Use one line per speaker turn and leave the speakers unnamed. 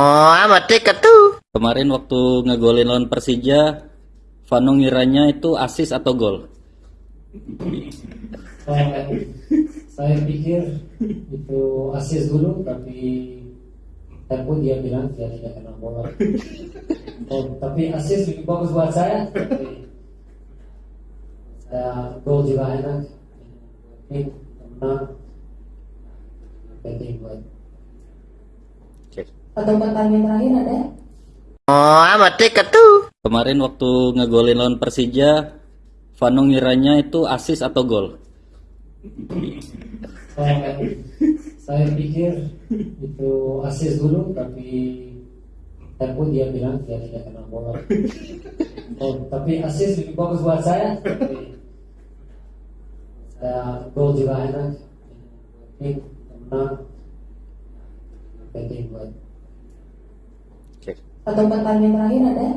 Oh, amat dekat tuh.
Kemarin waktu ngegolin lawan Persija, Vano ngiranya itu asis atau gol?
saya, saya pikir itu asis dulu tapi tapi dia bilang dia tidak kena bola oh, tapi asis lebih bagus buat saya saya gol juga enak ini menang penting buat.
Atau pertanyaan terakhir ada?
Oh, amat tuh.
Kemarin waktu ngegolin lawan Persija, Vano ngiranya itu asis atau gol?
saya, saya pikir itu asis dulu tapi tapi dia bilang dia tidak kena bola oh, tapi asis lebih bagus buat saya saya gol juga enak ini menang penting buat
Oke.
Atau pertanyaan terakhir ada?